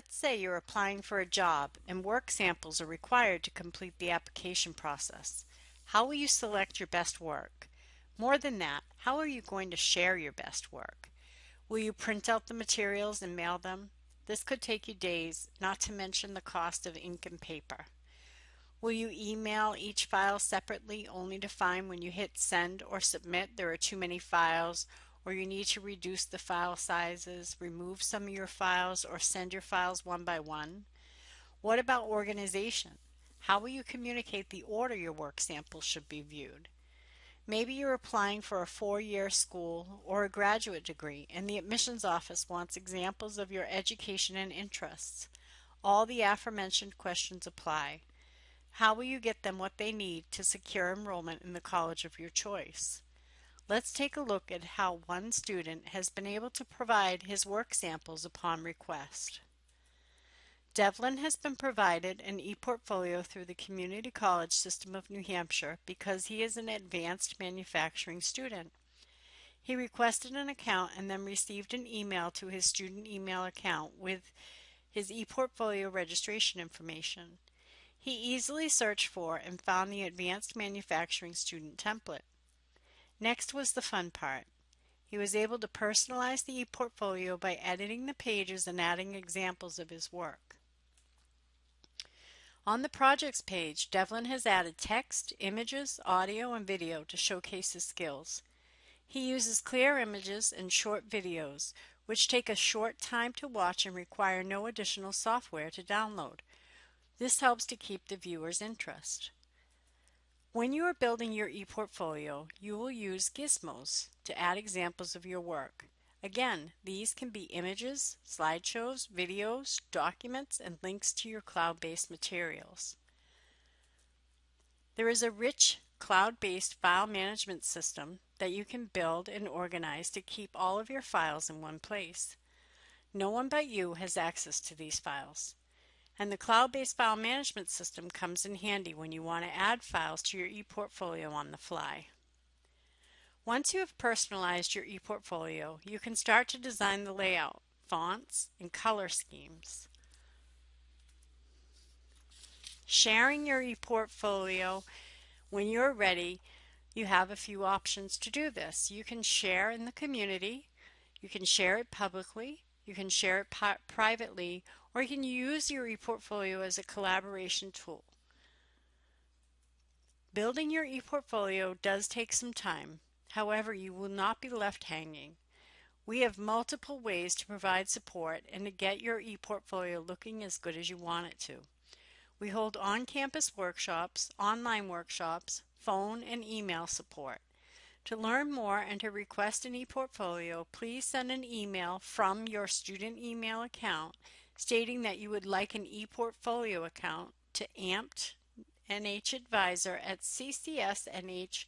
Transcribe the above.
Let's say you're applying for a job and work samples are required to complete the application process. How will you select your best work? More than that, how are you going to share your best work? Will you print out the materials and mail them? This could take you days, not to mention the cost of ink and paper. Will you email each file separately only to find when you hit send or submit there are too many files or you need to reduce the file sizes, remove some of your files, or send your files one by one? What about organization? How will you communicate the order your work samples should be viewed? Maybe you're applying for a four-year school or a graduate degree and the admissions office wants examples of your education and interests. All the aforementioned questions apply. How will you get them what they need to secure enrollment in the college of your choice? Let's take a look at how one student has been able to provide his work samples upon request. Devlin has been provided an ePortfolio through the Community College System of New Hampshire because he is an advanced manufacturing student. He requested an account and then received an email to his student email account with his ePortfolio registration information. He easily searched for and found the Advanced Manufacturing Student template. Next was the fun part. He was able to personalize the ePortfolio by editing the pages and adding examples of his work. On the projects page, Devlin has added text, images, audio, and video to showcase his skills. He uses clear images and short videos, which take a short time to watch and require no additional software to download. This helps to keep the viewer's interest. When you are building your ePortfolio, you will use gizmos to add examples of your work. Again, these can be images, slideshows, videos, documents, and links to your cloud-based materials. There is a rich cloud-based file management system that you can build and organize to keep all of your files in one place. No one but you has access to these files. And the cloud-based file management system comes in handy when you want to add files to your ePortfolio on the fly. Once you have personalized your ePortfolio, you can start to design the layout, fonts, and color schemes. Sharing your ePortfolio when you're ready, you have a few options to do this. You can share in the community, you can share it publicly, you can share it privately, or you can use your ePortfolio as a collaboration tool. Building your ePortfolio does take some time. However, you will not be left hanging. We have multiple ways to provide support and to get your ePortfolio looking as good as you want it to. We hold on-campus workshops, online workshops, phone and email support. To learn more and to request an ePortfolio, please send an email from your student email account stating that you would like an ePortfolio account to amped nhadvisor at ccsnh.edu.